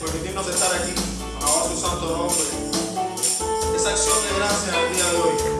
permitirnos estar aquí. Alabar tu santo nombre. Esa acción de gracias al día de hoy.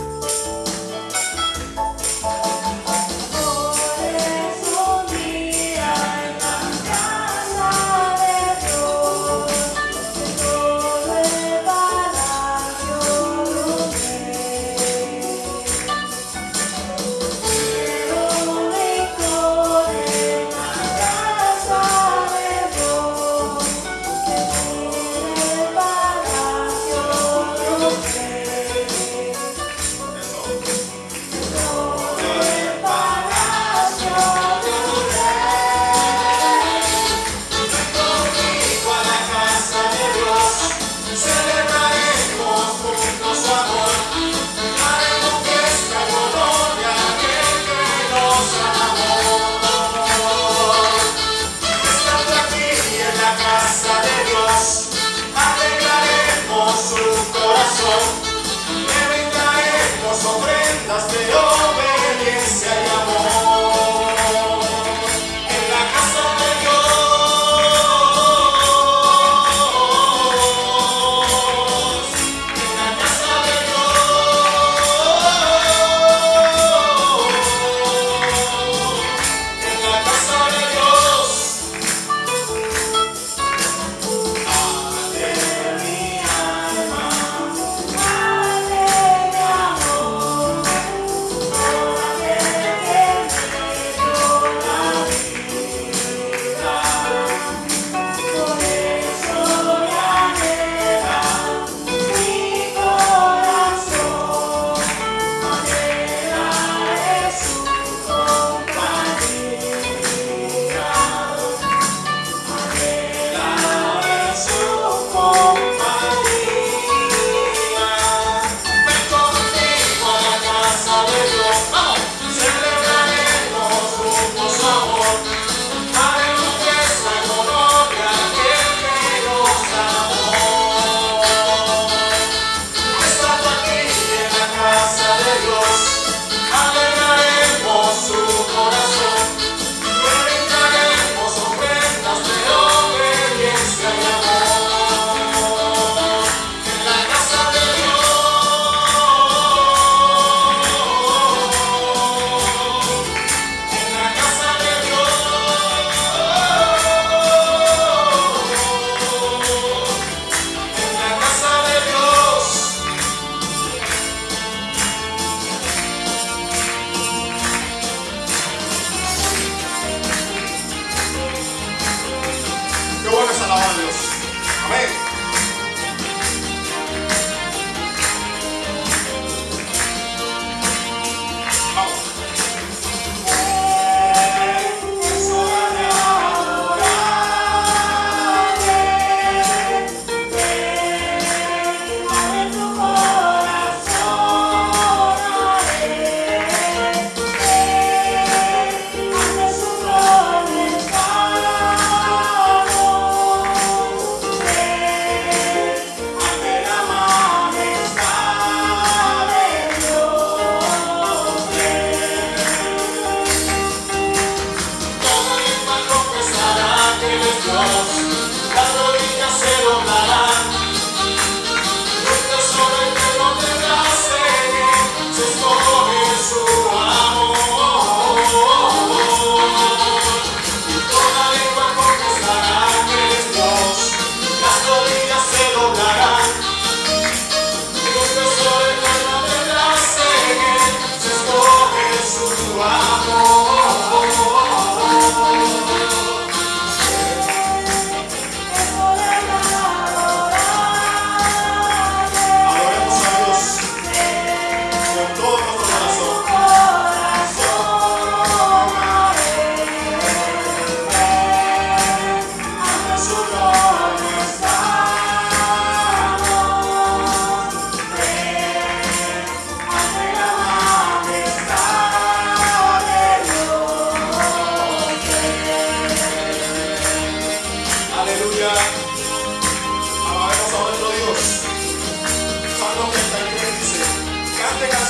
abraçar.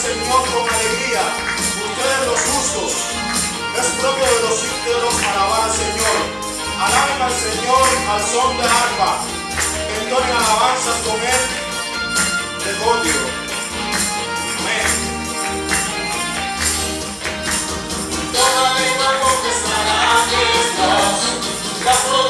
Señor con alegría. Ustedes los justos. Es propio de los íntegros alabar al Señor. Alaben al Señor al son de arpa. Entonen alabanzas con él de código. Amén. Toda lengua confesará que estás bajo